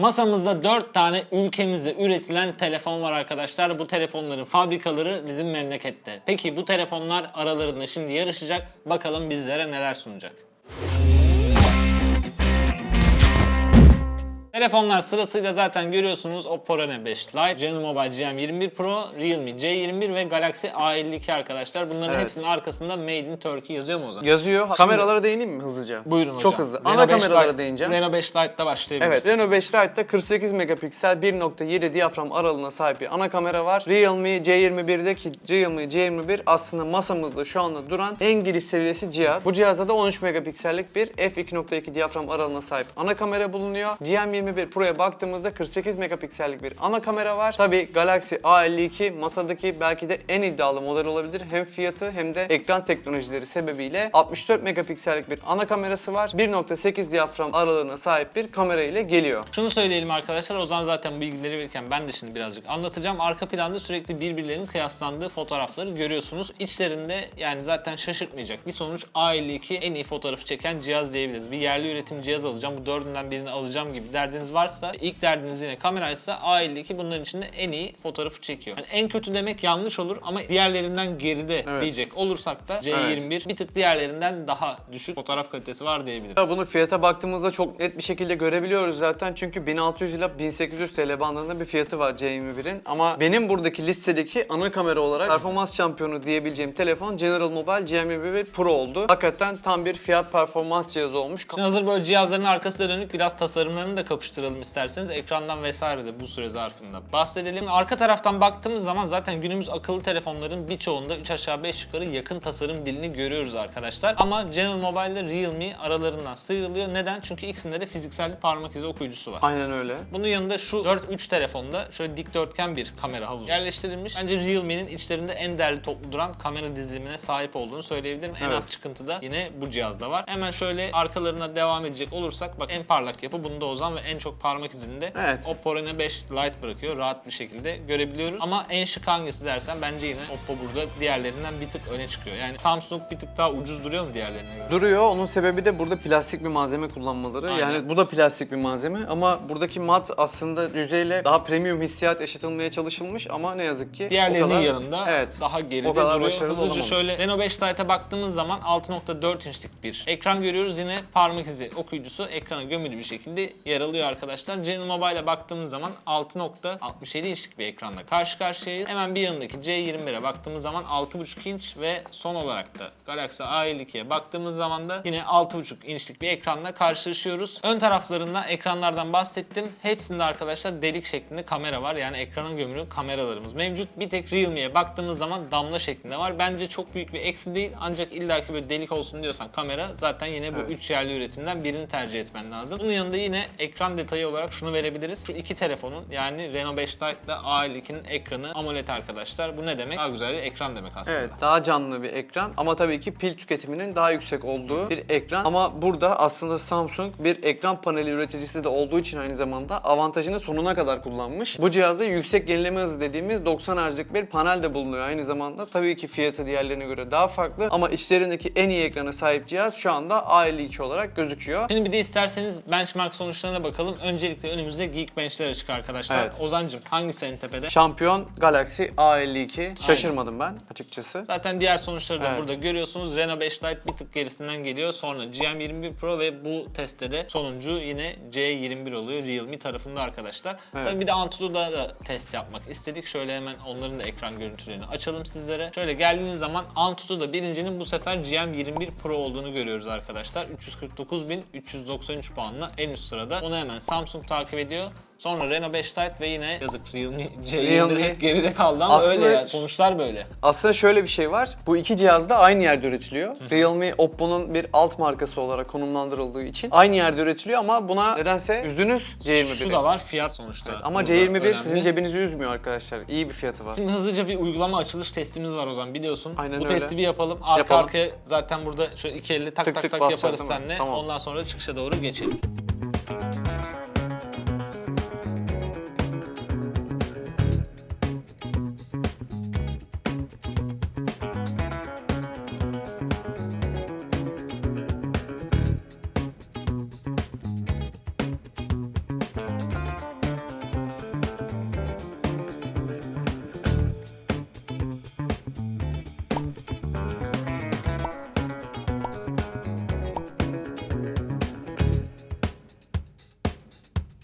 Masamızda 4 tane ülkemizde üretilen telefon var arkadaşlar. Bu telefonların fabrikaları bizim memlekette. Peki bu telefonlar aralarında şimdi yarışacak. Bakalım bizlere neler sunacak. Telefonlar sırasıyla zaten görüyorsunuz Oppo Reno 5 Lite, General Mobile GM21 Pro, Realme C21 ve Galaxy A52 arkadaşlar. Bunların Evet. hepsinin arkasında Made in Turkey yazıyor mu o zaman? Yazıyor. Kameralara değineyim mi hızlıca? Buyurun hocam. Çok hızlı. Reno Ana 5 kameralara Lite- değineceğim. Reno 5 Lite'da başlayabiliriz. Evet, Reno 5 Lite'da 48 megapiksel 1.7 diyafram aralığına sahip bir ana kamera var. Realme C21'deki Realme C21 aslında masamızda şu anda duran en giriş seviyesi cihaz. Bu cihazda da 13 megapiksellik bir f2.2 diyafram aralığına sahip ana kamera bulunuyor. GM21 Pro'ya baktığımızda 48 megapiksellik bir ana kamera var. Tabi Galaxy A52 masadaki belki de en iddialı model olabilir. Hem fiyatı hem de ekran teknolojileri sebebiyle 64 megapiksellik bir ana kamerası var. 1.8 diyafram aralığına sahip bir kamera ile geliyor. Şunu söyleyelim arkadaşlar, Ozan zaten bilgileri verirken ben de şimdi birazcık anlatacağım. Arka planda sürekli birbirlerinin kıyaslandığı fotoğrafları görüyorsunuz. İçlerinde yani zaten şaşırtmayacak bir sonuç A52 en iyi fotoğrafı çeken cihaz diyebiliriz. Bir yerli üretim cihaz alacağım, bu dördünden birini alacağım gibi derdiniz varsa ilk derdiniz yine kameraysa A52 bunların içinde en iyi fotoğrafı çekiyor. Yani en kötü demek yanlış olur ama diğerlerinden geride Evet. diyecek olursak da C21 bir tık diğerlerinden daha düşük fotoğraf kalitesi var diyebilirim. Bunu fiyata baktığımızda çok net bir şekilde görebiliyoruz zaten. Çünkü 1600 ile 1800 TL bandında bir fiyatı var C21'in. Ama benim buradaki listedeki ana kamera olarak performans şampiyonu diyebileceğim telefon General Mobile GM21 Pro oldu. Hakikaten tam bir fiyat performans cihazı olmuş. Şimdi hazır böyle cihazların arkasına dönük biraz tasarımlarını da kapıştıralım isterseniz. Ekrandan vesaire de bu süre zarfında bahsedelim. Arka taraftan baktığımız zaman zaten günümüz akıllı telefonların birçoğunda 3 aşağı 5 yukarı yakın tasarım dilini görüyoruz arkadaşlar. Ama General Mobile ile Realme aralarından sıyrılıyor. Neden? Çünkü ikisinde de fiziksel parmak izi okuyucusu var. Aynen öyle. Bunun yanında şu 4-3 telefonda şöyle dikdörtgen bir kamera havuzu yerleştirilmiş. Bence Realme'nin içlerinde en değerli toplu duran kamera dizilimine sahip olduğunu söyleyebilirim. En Evet. az çıkıntı da yine bu cihazda var. Hemen şöyle arkalarına devam edecek olursak bak en parlak yapı bunda Ozan ve en çok parmak izini de Evet. Oppo Reno 5 Lite bırakıyor. Rahat bir şekilde görebiliyoruz. Ama en şık hangisi dersen bence yine Oppo burada diğerlerinden bir tık öne çıkıyor. Yani Samsung bir tık daha ucuz duruyor mu diğerlerine göre? Duruyor. Onun sebebi de burada plastik bir malzeme kullanmaları. Aynen. Yani bu da plastik bir malzeme ama buradaki mat aslında yüzeyle daha premium hissiyat yaşatılmaya çalışılmış ama ne yazık ki Diğerlerinin kadar- yanında evet, daha geride duruyor. Hızlıca olamamış. şöyle Reno 5 Lite'a baktığımız zaman 6.4 inçlik bir ekran görüyoruz. Yine parmak izi okuyucusu ekrana gömülü bir şekilde yer alıyor arkadaşlar. General Mobile'a baktığımız zaman 6.67 inçlik bir ekranla karşı karşıyayız. Hemen bir yanındaki C21'e baktığımız zaman 6.5 inç ve son olarak da Galaxy A52'ye baktığımız zaman da yine 6.5 inçlik bir ekranla karşılaşıyoruz. Ön taraflarında ekranlardan bahsettim. Hepsinde arkadaşlar delik şeklinde kamera var. Yani ekrana gömülü kameralarımız mevcut. Bir tek Realme'ye baktığımız zaman damla şeklinde var. Bence çok büyük bir eksi değil. Ancak illaki böyle delik olsun diyorsan kamera zaten yine bu Evet. 3 yerli üretimden birini tercih etmen lazım. Bunun yanında yine ekran detayı olarak şunu verebiliriz. Şu iki telefonun yani Reno 5 Lite ile A52'nin ekranı AMOLED arkadaşlar. Bu ne demek? Daha güzel bir ekran demek aslında. Evet, daha canlı bir ekran ama tabii ki pil tüketiminin daha yüksek olduğu bir ekran. Ama burada aslında Samsung bir ekran paneli üreticisi de olduğu için aynı zamanda avantajını sonuna kadar kullanmış. Bu cihazda yüksek yenileme hızı dediğimiz 90 Hz'lik bir panel de bulunuyor aynı zamanda. Tabii ki fiyatı diğerlerine göre daha farklı ama içlerindeki en iyi ekrana sahip cihaz şu anda A52 olarak gözüküyor. Şimdi bir de isterseniz benchmark sonuçlarına bakalım. Öncelikle önümüzde Geekbench'ler açık arkadaşlar. Evet. Ozancım hangisi en tepede? Şampiyon Galaxy A52. Şaşırmadım ben açıkçası. Zaten diğer sonuçları da Evet. burada görüyorsunuz. Reno 5 Lite bir tık gerisinden geliyor. Sonra GM21 Pro ve bu testte de sonuncu yine C21 oluyor Realme tarafında arkadaşlar. Evet. Tabii bir de Antutu'da da test yapmak istedik. Şöyle hemen onların da ekran görüntülerini açalım sizlere. Şöyle geldiğiniz zaman Antutu'da birincinin bu sefer GM21 Pro olduğunu görüyoruz arkadaşlar. 349.393 puanla en üst sırada. Onu hemen Samsung takip ediyor. Sonra Reno 5 Lite ve yine yazık Realme C21 Realme- hep geride kaldı ama Aslında- öyle ya. Sonuçlar böyle. Aslında şöyle bir şey var. Bu iki cihaz da aynı yerde üretiliyor. Realme, Oppo'nun bir alt markası olarak konumlandırıldığı için aynı yerde üretiliyor ama buna nedense üzdünüz C21'i. Şu da var fiyat sonuçta. Ama Burada C21 önemli. sizin cebinizi üzmüyor arkadaşlar. İyi bir fiyatı var. Şimdi hızlıca bir uygulama açılış testimiz var o zaman biliyorsun. Aynen Bu öyle. testi bir yapalım. Arka Yapalım. arkaya zaten burada şöyle iki elle tak Tık tak tık tak yaparız seninle. Tamam. Ondan sonra çıkışa doğru geçelim.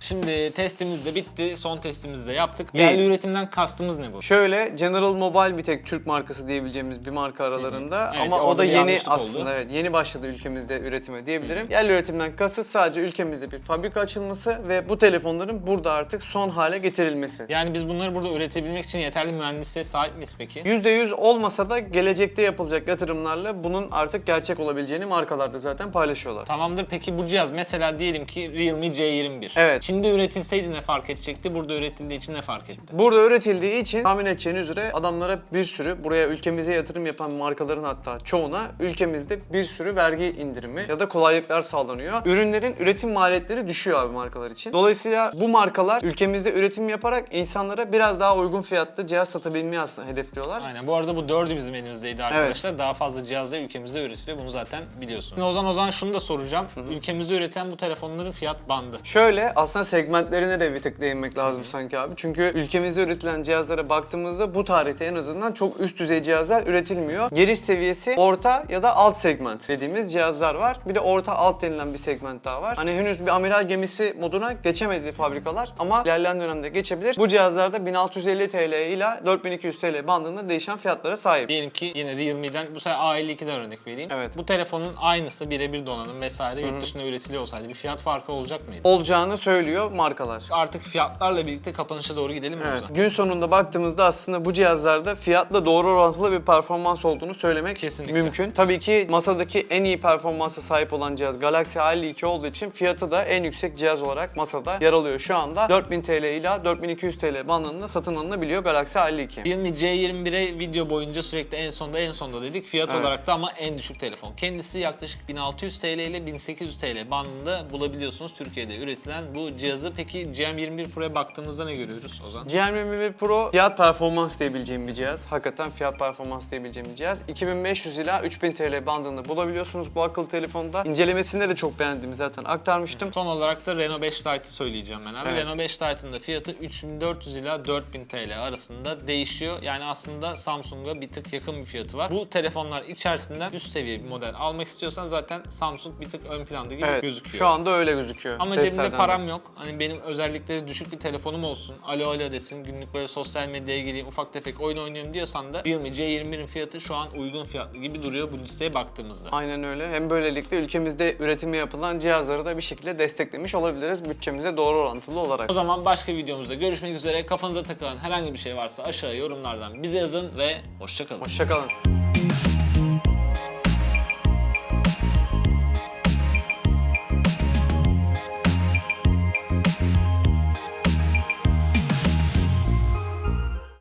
Şimdi testimiz de bitti. Son testimizi de yaptık. Değil. Yerli üretimden kastımız ne bu? Şöyle General Mobile bir tek Türk markası diyebileceğimiz bir marka aralarında Evet, ama o da yeni oldu. aslında evet yeni başladı ülkemizde üretime diyebilirim. Yerli üretimden kasıt sadece ülkemizde bir fabrika açılması ve bu telefonların burada artık son hale getirilmesi. Yani biz bunları burada üretebilmek için yeterli mühendisliğe sahip miyiz peki? %100 olmasa da gelecekte yapılacak yatırımlarla bunun artık gerçek olabileceğini markalarda zaten paylaşıyorlar. Tamamdır. Peki bu cihaz mesela diyelim ki Realme C21. Evet. Çin'de üretilseydi ne fark edecekti? Burada üretildiği için ne fark etti? Burada üretildiği için tahmin edeceğiniz üzere adamlara bir sürü buraya ülkemize yatırım yapan markaların hatta çoğuna ülkemizde bir sürü vergi indirimi ya da kolaylıklar sağlanıyor. Ürünlerin üretim maliyetleri düşüyor abi markalar için. Dolayısıyla bu markalar ülkemizde üretim yaparak insanlara biraz daha uygun fiyatlı cihaz satabilmeyi aslında hedefliyorlar. Aynen. Bu arada bu dördü bizim elimizdeydi arkadaşlar. Daha fazla cihaz da ülkemizde üretiliyor. Bunu zaten biliyorsunuz. Şimdi o zaman o zaman şunu da soracağım. Ülkemizde üretilen bu telefonların fiyat bandı. Şöyle aslında segmentlerine de bir tık değinmek lazım sanki abi. Çünkü ülkemizde üretilen cihazlara baktığımızda bu tarihte en azından çok üst düzey cihazlar üretilmiyor. Giriş seviyesi orta ya da alt segment dediğimiz cihazlar var. Bir de orta alt denilen bir segment daha var. Hani henüz bir amiral gemisi moduna geçemedi fabrikalar ama ilerleyen dönemde geçebilir. Bu cihazlarda 1650 TL ile 4200 TL bandında değişen fiyatlara sahip. Diyelim ki yine Realme'den bu sefer A52'den örnek vereyim. Evet. Bu telefonun aynısı birebir donanım vesaire yurt dışında üretiliyor olsaydı bir fiyat farkı olacak mıydı? Olacağını söylüyor markalar. Artık fiyatlarla birlikte kapanışa doğru gidelim mi o Evet. zaman? Gün sonunda baktığımızda aslında bu cihazlarda fiyatla doğru orantılı bir performans olduğunu söylemek Kesinlikle. mümkün. Tabii ki masadaki en iyi performansa sahip olan cihaz Galaxy A52 olduğu için fiyatı da en yüksek cihaz olarak masada yer alıyor. Şu anda 4000 TL ile 4200 TL bandında satın alınabiliyor Galaxy A52. Realme C21'e video boyunca sürekli en sonda en sonda dedik. Fiyat Evet. olarak da ama en düşük telefon. Kendisi yaklaşık 1600 TL ile 1800 TL bandında bulabiliyorsunuz Türkiye'de üretilen bu cihazı. Peki GM21 Pro'ya baktığımızda ne görüyoruz o zaman? GM21 Pro fiyat performans diyebileceğim bir cihaz. Hakikaten fiyat performans diyebileceğim bir cihaz. 2500 ila 3000 TL bandında bulabiliyorsunuz bu akıllı telefonda. İncelemesinde de çok beğendiğimi zaten aktarmıştım. Son olarak da Renault 5 Lite'ı söyleyeceğim ben abi. Evet. Renault 5 Lite'ın da fiyatı 3400 ila 4000 TL arasında değişiyor. Yani aslında Samsung'a bir tık yakın bir fiyatı var. Bu telefonlar içerisinden üst seviye bir model almak istiyorsan zaten Samsung bir tık ön planda gibi Evet, gözüküyor. şu anda öyle gözüküyor. Ama Testlerden cebimde de. param yok. Hani benim özellikleri düşük bir telefonum olsun. Alo alo desin. Günlük böyle sosyal medyaya gireyim. Ufak tefek oyun oynuyorum diyorsan da Realme C21'in fiyatı şu an uygun fiyatlı gibi duruyor bu listeye baktığımızda. Aynen öyle. Hem böylelikle ülkemizde üretimi yapılan cihazları da bir şekilde desteklemiş olabiliriz bütçemize doğru orantılı olarak. O zaman başka videomuzda görüşmek üzere. Kafanıza takılan herhangi bir şey varsa aşağıya yorumlardan bize yazın ve hoşçakalın. Hoşçakalın.